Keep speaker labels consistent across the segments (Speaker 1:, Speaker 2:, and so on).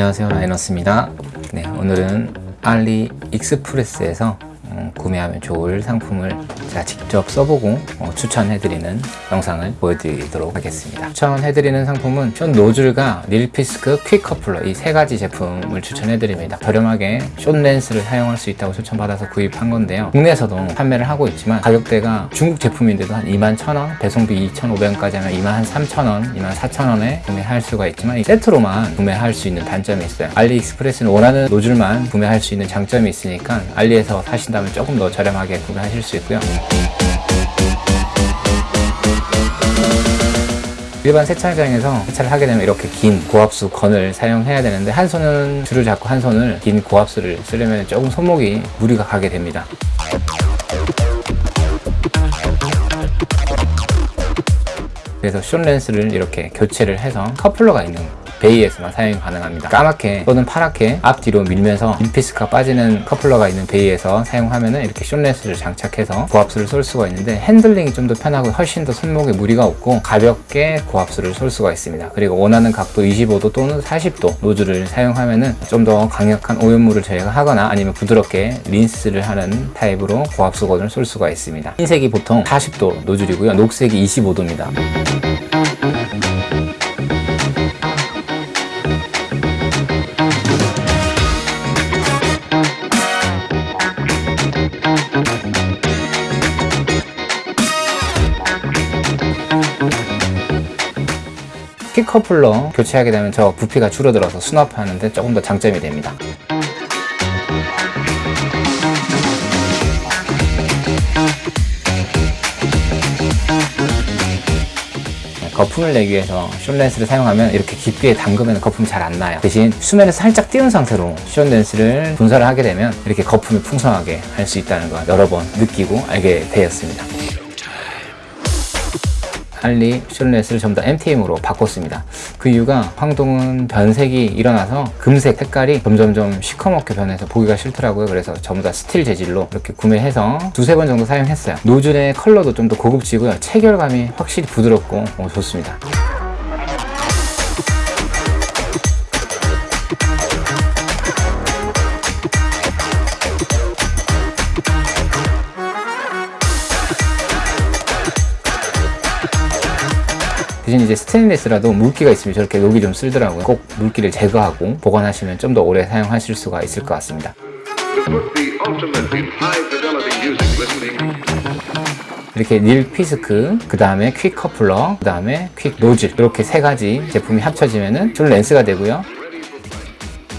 Speaker 1: 안녕하세요. 라이너스입니다. 네, 오늘은 알리 익스프레스에서 어, 구매하면 좋을 상품을 제가 직접 써보고 어, 추천해드리는 영상을 보여드리도록 하겠습니다. 추천해드리는 상품은 숏 노즐과 닐피스크 quick 커플러 이 세 가지 제품을 추천해드립니다. 저렴하게 short lance를 사용할 수 있다고 추천받아서 구입한 건데요. 국내에서도 판매를 하고 있지만 가격대가 중국 제품인데도 한 2만 1,000원 배송비 2,500원까지 하면 2만 한 3,000원 2만 4,000원에 구매할 수가 있지만 이 세트로만 구매할 수 있는 단점이 있어요. 알리익스프레스는 원하는 노즐만 구매할 수 있는 장점이 있으니까 알리에서 사신다 면 조금 더 저렴하게 구매하실 수 있고요. 일반 세차장에서 세차를 하게 되면 이렇게 긴 고압수 gun을 사용해야 되는데 한 손은 줄을 잡고 한 손을 긴 고압수를 쓰려면 조금 손목이 무리가 가게 됩니다. 그래서 short lance를 이렇게 교체를 해서 커플러가 있는 bay에서만 사용이 가능합니다. 까맣게 또는 파랗게 앞뒤로 밀면서 인피스가 빠지는 커플러가 있는 bay에서 사용하면 은 이렇게 short lance를 장착해서 고압수를 쏠 수가 있는데 핸들링이 좀 더 편하고 훨씬 더 손목에 무리가 없고 가볍게 고압수를 쏠 수가 있습니다. 그리고 원하는 각도 25도 또는 40도 노즐을 사용하면 좀더 강력한 오염물을 제거하거나 아니면 부드럽게 린스를 하는 타입으로 고압수 gun을 쏠 수가 있습니다. 흰색이 보통 40도 노즐이고요. 녹색이 25도입니다 커플러 교체하게 되면 저 부피가 줄어들어서 수납하는데 조금 더 장점이 됩니다. 거품을 내기 위해서 short lance를 사용하면 이렇게 깊게 담그면 거품이 잘 안 나요. 대신 수면에서 살짝 띄운 상태로 short lance를 분사를 하게 되면 이렇게 거품이 풍성하게 할 수 있다는 걸 여러 번 느끼고 알게 되었습니다 알리 short lance를 전부 다 MTM으로 바꿨습니다. 그 이유가 황동은 변색이 일어나서 금색 색깔이 점점점 시커멓게 변해서 보기가 싫더라고요. 그래서 전부 다 스틸 재질로 이렇게 구매해서 두세 번 정도 사용했어요. 노즐의 컬러도 좀 더 고급지고요. 체결감이 확실히 부드럽고 어, 좋습니다 대신 이제 스테인리스라도 물기가 있으면 저렇게 여기 좀 쓸더라고요. 꼭 물기를 제거하고 보관하시면 좀 더 오래 사용하실 수가 있을 것 같습니다. 이렇게 닐 피스크, 그 다음에 퀵 커플러, 그 다음에 퀵 노즐 이렇게 세 가지 제품이 합쳐지면 줄 렌스가 되고요.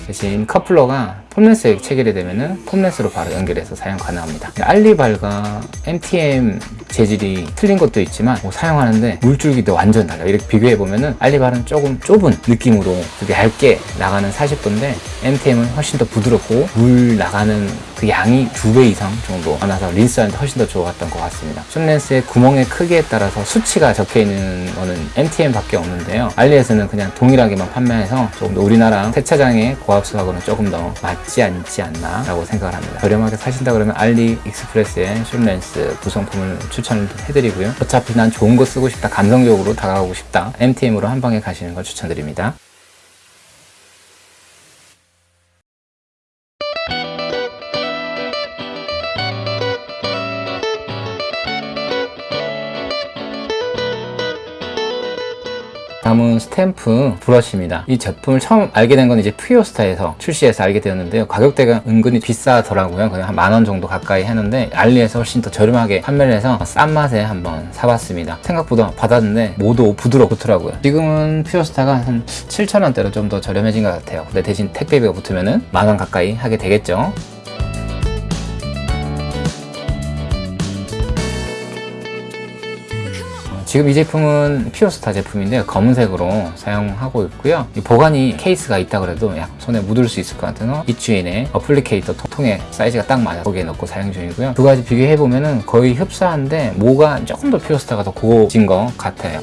Speaker 1: 대신 커플러가 폼렌스에 체결이 되면 폼렌스로 바로 연결해서 사용 가능합니다. 알리발과 MTM 재질이 틀린 것도 있지만 뭐 사용하는데 물줄기도 완전 달라요. 이렇게 비교해보면 은 알리발은 조금 좁은 느낌으로 되게 얇게 나가는 40도인데 MTM은 훨씬 더 부드럽고 물 나가는 그 양이 두 배 이상 정도 많아서 린스하는데 훨씬 더 좋았던 것 같습니다. short lance의 구멍의 크기에 따라서 수치가 적혀있는 거는 MTM 밖에 없는데요. 알리에서는 그냥 동일하게만 판매해서 조금 더 우리나라 세차장의 고압수하고는 조금 더 맞지 않지 않나 라고 생각을 합니다. 저렴하게 사신다 그러면 알리 익스프레스의 short lance 구성품을 추천 을 해드리고요. 어차피 난 좋은 거 쓰고 싶다. 감성적으로 다가가고 싶다. MTM으로 한 방에 가시는 걸 추천드립니다 다음은 스탬프 브러쉬입니다. 이 제품을 처음 알게 된 건 이제 퓨어스타에서 출시해서 알게 되었는데요. 가격대가 은근히 비싸더라고요. 그냥 한 만 원 정도 가까이 하는데 알리에서 훨씬 더 저렴하게 판매를 해서 싼 맛에 한번 사봤습니다. 생각보다 받았는데 모두 부드럽고 좋더라고요. 지금은 퓨어스타가 한 7,000원대로 좀 더 저렴해진 것 같아요. 근데 대신 택배비가 붙으면 은만원 가까이 하게 되겠죠 지금 이 제품은 퓨어스타 제품인데 검은색으로 사용하고 있고요. 보관이 케이스가 있다 그래도 약 손에 묻을 수 있을 것 같아서 이추인의 applicator 통에 사이즈가 딱 맞아 거기에 넣고 사용 중이고요. 두 가지 비교해보면 은 거의 흡사한데 뭐가 조금 더 퓨어스타가 더 고급진 것 같아요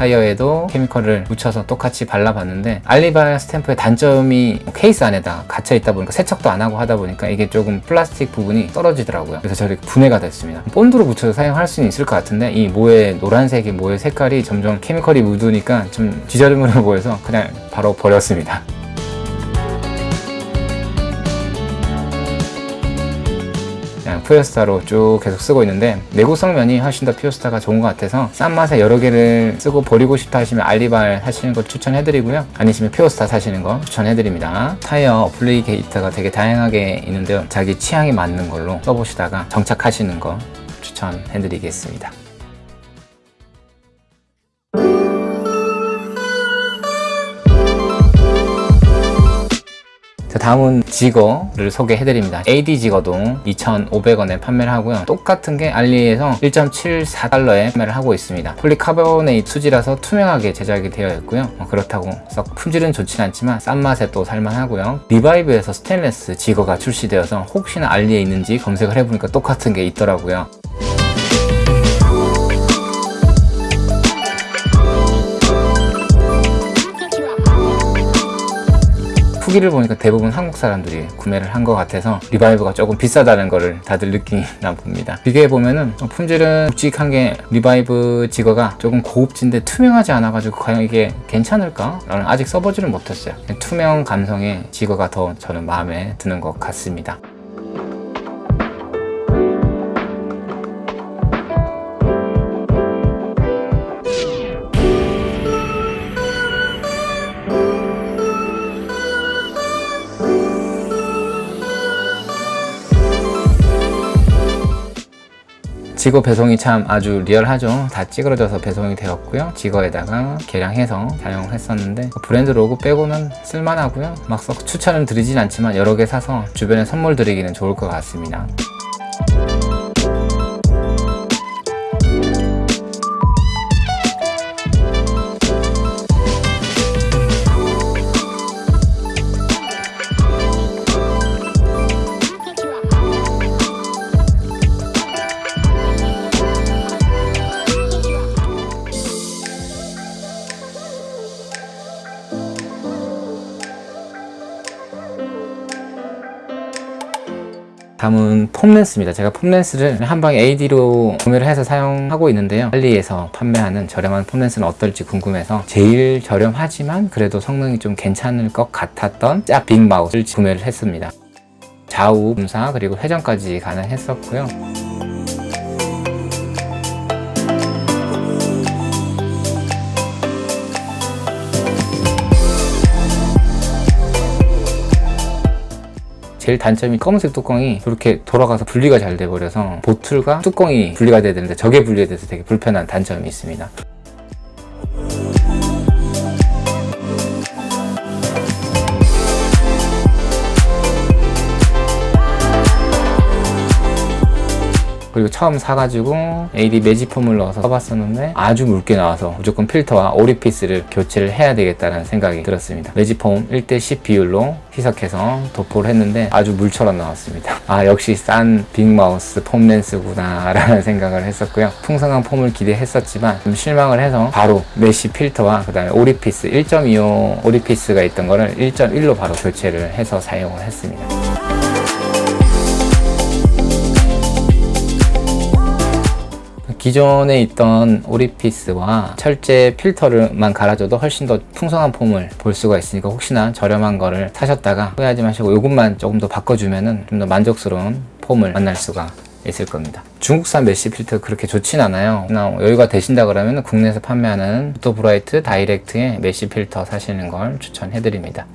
Speaker 1: 타이어에도 chemical을 묻혀서 똑같이 발라봤는데 알리발 스탬프의 단점이 케이스 안에다 갇혀 있다 보니까 세척도 안 하고 하다 보니까 이게 조금 플라스틱 부분이 떨어지더라고요. 그래서 저렇게 분해가 됐습니다. 본드로 묻혀서 사용할 수는 있을 것 같은데 이 모의 노란색의 모의 색깔이 점점 chemical이 묻으니까 좀 지저분해 보여서 그냥 바로 버렸습니다. 그냥 퓨어스타로 쭉 계속 쓰고 있는데 내구성 면이 훨씬 더 퓨어스타가 좋은 것 같아서 싼 맛에 여러 개를 쓰고 버리고 싶다 하시면 알리발 하시는 거 추천해드리고요. 아니시면 퓨어스타 사시는 거 추천해드립니다. 타이어 applicator가 되게 다양하게 있는데요. 자기 취향에 맞는 걸로 써보시다가 정착하시는 거 추천해드리겠습니다 자, 다음은 jigger를 소개해드립니다. AD 지거도 2,500원에 판매를 하고요. 똑같은 게 알리에서 1.74달러에 판매를 하고 있습니다. 폴리카보네이트 수지라서 투명하게 제작이 되어 있고요. 어, 그렇다고 썩 품질은 좋진 않지만 싼 맛에 또 살만하고요. 리바이브에서 스테인레스 jigger가 출시되어서 혹시나 알리에 있는지 검색을 해보니까 똑같은 게 있더라고요. 후기를 보니까 대부분 한국 사람들이 구매를 한 것 같아서 리바이브가 조금 비싸다는 거를 다들 느끼나 봅니다. 비교해보면은 품질은 묵직한 게 리바이브 jigger가 조금 고급진데 투명하지 않아가지고 과연 이게 괜찮을까? 라는 아직 써보지를 못했어요. 투명 감성의 jigger가 더 저는 마음에 드는 것 같습니다. 지거 배송이 참 아주 리얼하죠. 다 찌그러져서 배송이 되었고요. 지거에다가 개량해서 사용을 했었는데 브랜드 로고 빼고는 쓸만하고요. 막썩 추천을 드리진 않지만 여러 개 사서 주변에 선물 드리기는 좋을 것 같습니다 다음은 폼렌스입니다. 제가 폼렌스를 한방 AD로 구매를 해서 사용하고 있는데요. 할리에서 판매하는 저렴한 폼렌스는 어떨지 궁금해서 제일 저렴하지만 그래도 성능이 좀 괜찮을 것 같았던 짜 빅마우스를 구매를 했습니다. 좌우 분사 그리고 회전까지 가능했었고요. 제일 단점이 검은색 뚜껑이 이렇게 돌아가서 분리가 잘 돼버려서 bottle과 뚜껑이 분리가 돼야 되는데 저게 분리가 돼서 되게 불편한 단점이 있습니다 그리고 처음 사가지고 AD 매직폼을 넣어서 써봤었는데 아주 묽게 나와서 무조건 필터와 오리피스를 교체를 해야 되겠다는 생각이 들었습니다. 매직폼 1대10 비율로 희석해서 도포를 했는데 아주 물처럼 나왔습니다. 아 역시 싼 big mouth foam lance구나 라는 생각을 했었고요. 풍성한 foam을 기대했었지만 좀 실망을 해서 바로 mesh 필터와 그 다음에 오리피스 1.25 오리피스가 있던 거를 1.1로 바로 교체를 해서 사용을 했습니다 기존에 있던 오리피스와 철제 필터를만 갈아줘도 훨씬 더 풍성한 foam을 볼 수가 있으니까 혹시나 저렴한 거를 사셨다가 후회하지 마시고 이것만 조금 더 바꿔주면 좀 더 만족스러운 foam을 만날 수가 있을 겁니다. 중국산 mesh 필터 그렇게 좋진 않아요. 여유가 되신다 그러면 국내에서 판매하는 포토브라이트 다이렉트의 mesh 필터 사시는 걸 추천해 드립니다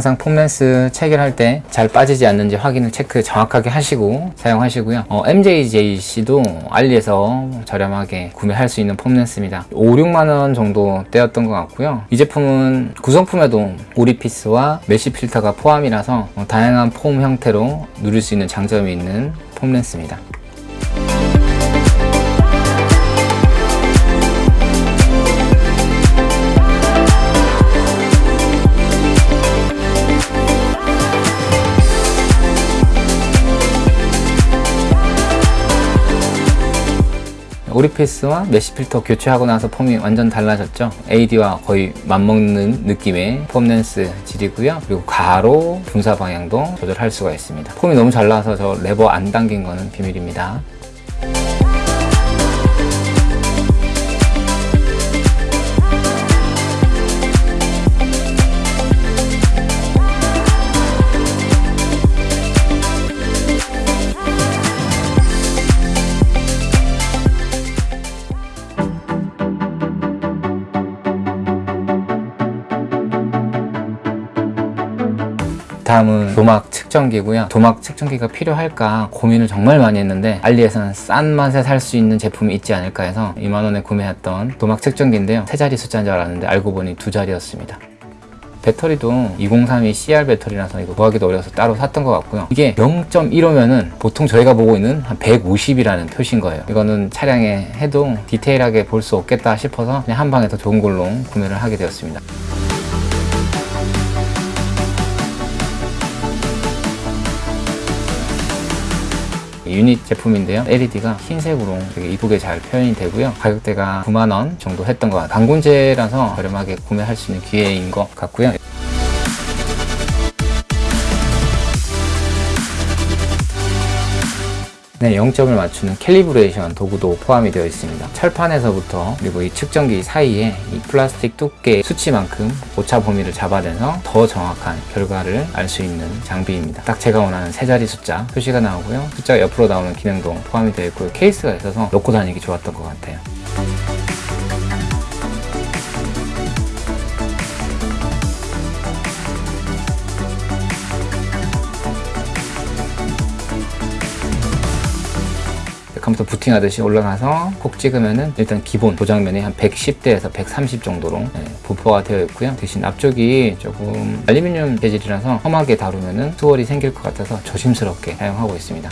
Speaker 1: 항상 foam lance 체결할 때 잘 빠지지 않는지 확인을 체크 정확하게 하시고 사용하시고요. 어, MJJC도 알리에서 저렴하게 구매할 수 있는 foam lance입니다. 5, 6만 원 정도 떼었던 것 같고요. 이 제품은 구성품에도 오리피스와 mesh 필터가 포함이라서 어, 다양한 foam 형태로 누릴 수 있는 장점이 있는 foam lance입니다. 오리피스와 mesh 필터 교체하고 나서 foam이 완전 달라졌죠? AD와 거의 맞먹는 느낌의 foam lance 질이고요. 그리고 가로 분사 방향도 조절할 수가 있습니다. foam이 너무 잘 나와서 저 레버 안 당긴 거는 비밀입니다 다음은 도막 측정기고요. 도막 측정기가 필요할까 고민을 정말 많이 했는데 알리에서는 싼 맛에 살 수 있는 제품이 있지 않을까 해서 2만원에 구매했던 도막 측정기인데요. 세 자리 숫자인 줄 알았는데 알고 보니 두 자리였습니다. 배터리도 2032 CR 배터리라서 이거 구하기도 어려워서 따로 샀던 것 같고요. 이게 0.15면은 보통 저희가 보고 있는 한 150이라는 표시인 거예요. 이거는 차량에 해도 디테일하게 볼 수 없겠다 싶어서 그냥 한 방에 더 좋은 걸로 구매를 하게 되었습니다 유닛 제품인데요. LED가 흰색으로 되게 이쁘게 잘 표현이 되고요. 가격대가 9만원 정도 했던 것 같아요. 광군제라서 저렴하게 구매할 수 있는 기회인 것 같고요 네, 0점을 맞추는 calibration 도구도 포함이 되어 있습니다. 철판에서부터 그리고 이 측정기 사이에 이 플라스틱 두께 수치만큼 오차 범위를 잡아내서 더 정확한 결과를 알 수 있는 장비입니다. 딱 제가 원하는 세 자리 숫자 표시가 나오고요. 숫자가 옆으로 나오는 기능도 포함이 되어 있고요. 케이스가 있어서 넣고 다니기 좋았던 것 같아요. 컴퓨터 부팅하듯이 올라가서 콕 찍으면은 일단 기본 도장면이 한 110대에서 130 정도로 네, 분포가 되어 있고요. 대신 앞쪽이 조금 알루미늄 재질이라서 험하게 다루면은 swirl이 생길 것 같아서 조심스럽게 사용하고 있습니다.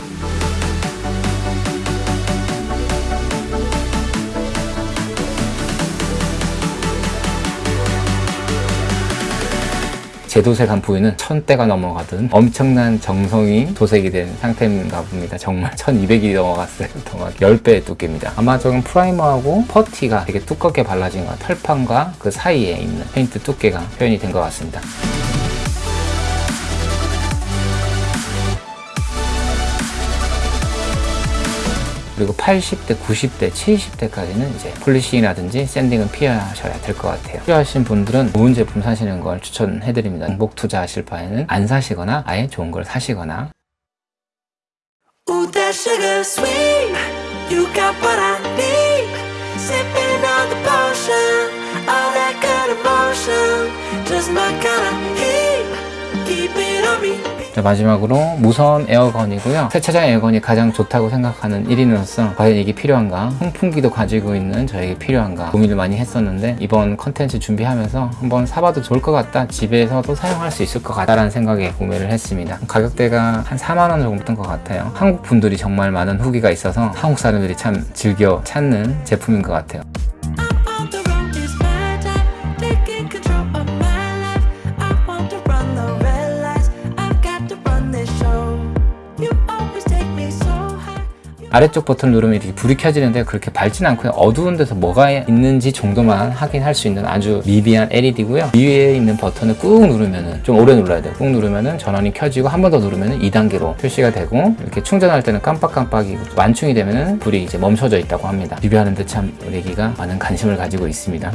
Speaker 1: 제 도색 한 부위는 천대가 넘어가는 엄청난 정성이 도색이 된 상태인가 봅니다. 정말 1200이 넘어갔어요. 정말 10배의 두께입니다. 아마 저건 프라이머하고 퍼티가 되게 두껍게 발라진 것 철판과 그 사이에 있는 페인트 두께가 표현이 된 것 같습니다. 그리고 80대, 90대, 70대까지는 이제 polishing이라든지 sanding은 피하셔야 될 것 같아요. 필요하신 분들은 좋은 제품 사시는 걸 추천해드립니다. 중복 투자하실 바에는 안 사시거나 아예 좋은 걸 사시거나. Keep it on me. 자, 마지막으로 무선 air gun이고요. 세차장 air gun이 가장 좋다고 생각하는 1인으로서 과연 이게 필요한가? 송풍기도 가지고 있는 저에게 필요한가? 고민을 많이 했었는데 이번 컨텐츠 준비하면서 한번 사봐도 좋을 것 같다. 집에서도 사용할 수 있을 것 같다라는 생각에 구매를 했습니다. 가격대가 한 4만원 정도 던것 같아요. 한국 분들이 정말 많은 후기가 있어서 한국 사람들이 참 즐겨 찾는 제품인 것 같아요 아래쪽 버튼을 누르면 이렇게 불이 켜지는데 그렇게 밝진 않고요. 어두운 데서 뭐가 있는지 정도만 확인할 수 있는 아주 미비한 LED고요. 위에 있는 버튼을 꾹 누르면 좀 오래 눌러야 돼요. 꾹 누르면 전원이 켜지고 한 번 더 누르면 2단계로 표시가 되고 이렇게 충전할 때는 깜빡깜빡이고 완충이 되면 불이 이제 멈춰져 있다고 합니다. 리뷰하는데 참 우리 애기가 많은 관심을 가지고 있습니다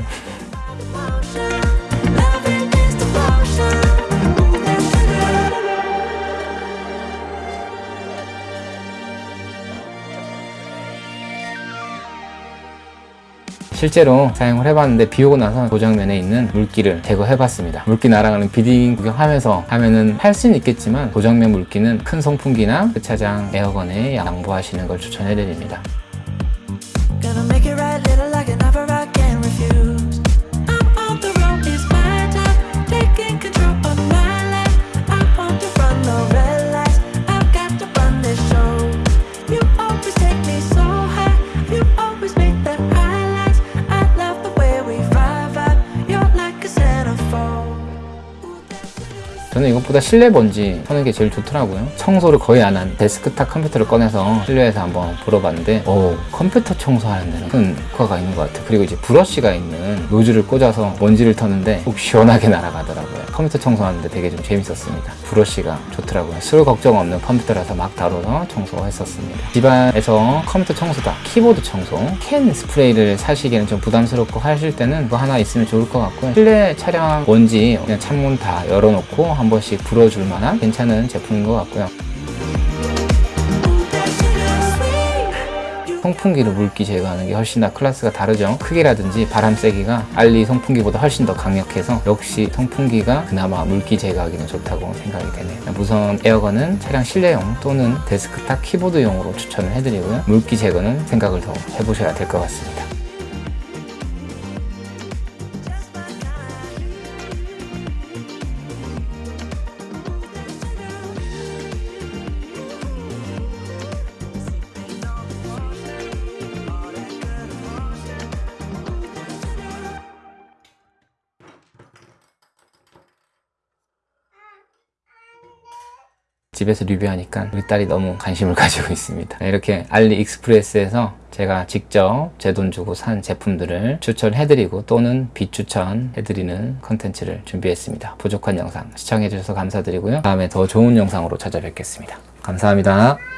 Speaker 1: 실제로 사용을 해봤는데 비 오고 나서 도장면에 있는 물기를 제거해봤습니다. 물기 나랑은 비딩 구경하면서 하면은 할 수는 있겠지만 도장면 물기는 큰 송풍기나 흑차장 에어건에 양보하시는 걸 추천해드립니다. 저는 이것보다 실내 먼지 하는 게 제일 좋더라고요. 청소를 거의 안 한 데스크탑 컴퓨터를 꺼내서 실내에서 한번 불어봤는데, 오, 컴퓨터 청소하는 데는 큰 효과가 있는 것 같아요. 그리고 이제 브러쉬가 있는 노즐을 꽂아서 먼지를 터는데 꼭 시원하게 날아가더라고요. 컴퓨터 청소하는데 되게 좀 재밌었습니다. 브러쉬가 좋더라고요. 술 걱정 없는 컴퓨터라서 막 다뤄서 청소했었습니다. 집안에서 컴퓨터 청소다, 키보드 청소, 캔 스프레이를 사시기에는 좀 부담스럽고 하실 때는 그거 하나 있으면 좋을 것 같고요. 실내 차량 먼지 그냥 창문 다 열어놓고 한 번씩 불어줄 만한 괜찮은 제품인 것 같고요. 송풍기로 물기 제거하는 게 훨씬 더 클래스가 다르죠. 크기라든지 바람 세기가 알리 송풍기보다 훨씬 더 강력해서 역시 송풍기가 그나마 물기 제거하기는 좋다고 생각이 되네요. 무선 air gun은 차량 실내용 또는 데스크탑 키보드용으로 추천을 해드리고요. 물기 제거는 생각을 더 해보셔야 될 것 같습니다. 집에서 리뷰하니까 우리 딸이 너무 관심을 가지고 있습니다. 이렇게 알리익스프레스에서 제가 직접 제 돈 주고 산 제품들을 추천해드리고 또는 비추천해드리는 컨텐츠를 준비했습니다. 부족한 영상 시청해주셔서 감사드리고요. 다음에 더 좋은 영상으로 찾아뵙겠습니다. 감사합니다.